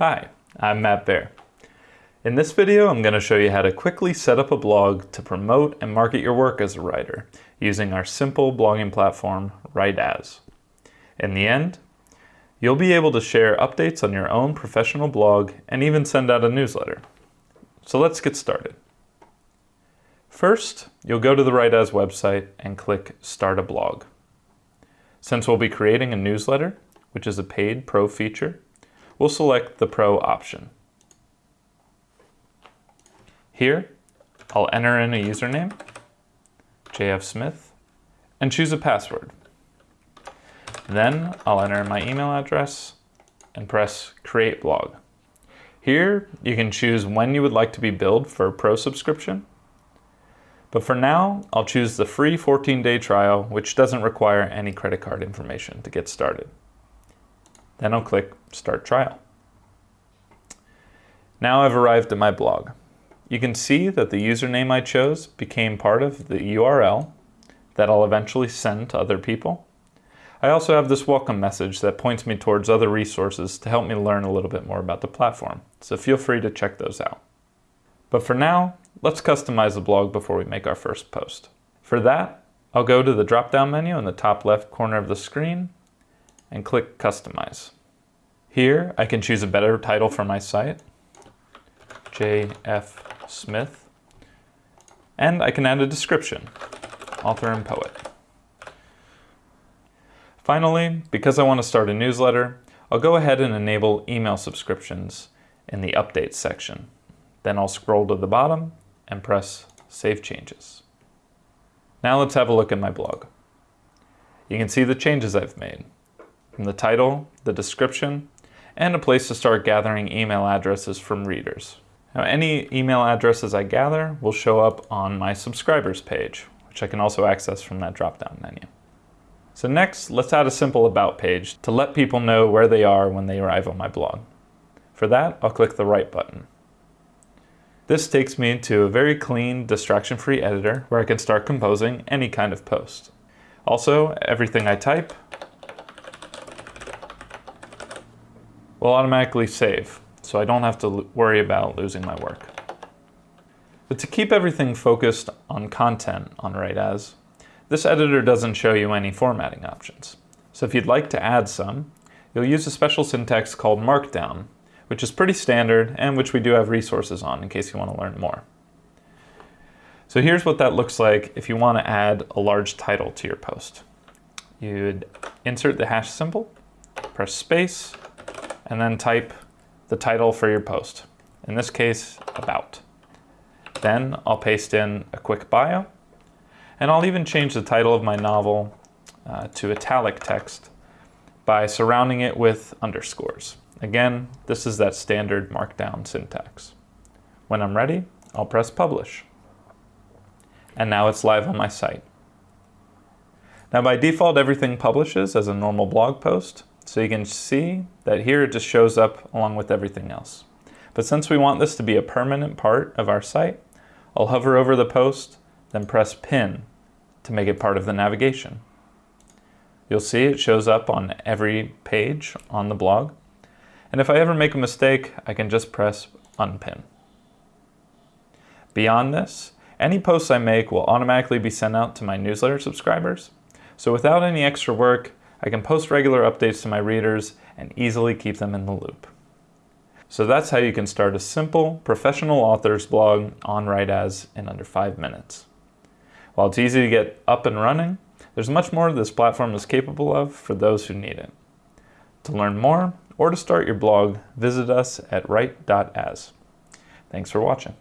Hi, I'm Matt Baer. In this video, I'm going to show you how to quickly set up a blog to promote and market your work as a writer using our simple blogging platform, Write.as. In the end, you'll be able to share updates on your own professional blog and even send out a newsletter. So let's get started. First, you'll go to the Write.as website and click Start a Blog. Since we'll be creating a newsletter, which is a paid pro feature, we'll select the Pro option. Here, I'll enter in a username, JF Smith, and choose a password. Then I'll enter my email address and press Create Blog. Here, you can choose when you would like to be billed for a pro subscription. But for now, I'll choose the free 14-day trial, which doesn't require any credit card information to get started. Then I'll click Start Trial. Now I've arrived at my blog. You can see that the username I chose became part of the URL that I'll eventually send to other people. I also have this welcome message that points me towards other resources to help me learn a little bit more about the platform, so feel free to check those out. But for now, let's customize the blog before we make our first post. For that, I'll go to the drop-down menu in the top left corner of the screen and click Customize. Here, I can choose a better title for my site, J.F. Smith, and I can add a description, author and poet. Finally, because I want to start a newsletter, I'll go ahead and enable email subscriptions in the Updates section. Then I'll scroll to the bottom and press Save Changes. Now let's have a look at my blog. You can see the changes I've made from the title, the description, and a place to start gathering email addresses from readers. Now any email addresses I gather will show up on my subscribers page, which I can also access from that drop-down menu. So next, let's add a simple About page to let people know where they are when they arrive on my blog. For that, I'll click the Write button. This takes me to a very clean, distraction-free editor where I can start composing any kind of post. Also, everything I type will automatically save, so I don't have to worry about losing my work. But to keep everything focused on content on Write.as, this editor doesn't show you any formatting options. So if you'd like to add some, you'll use a special syntax called Markdown, which is pretty standard and which we do have resources on in case you want to learn more. So here's what that looks like if you want to add a large title to your post. You'd insert the hash symbol, press space, and then type the title for your post. In this case, about. Then I'll paste in a quick bio, and I'll even change the title of my novel uh, to italic text by surrounding it with underscores. Again, this is that standard markdown syntax. When I'm ready, I'll press publish. And now it's live on my site. Now by default, everything publishes as a normal blog post, so you can see that here it just shows up along with everything else. But since we want this to be a permanent part of our site, I'll hover over the post, then press pin to make it part of the navigation. You'll see it shows up on every page on the blog. And if I ever make a mistake, I can just press unpin. Beyond this, any posts I make will automatically be sent out to my newsletter subscribers. So without any extra work, I can post regular updates to my readers and easily keep them in the loop. So that's how you can start a simple professional author's blog on Write.as in under five minutes. While it's easy to get up and running, there's much more this platform is capable of for those who need it. To learn more or to start your blog, visit us at write.as. Thanks for watching.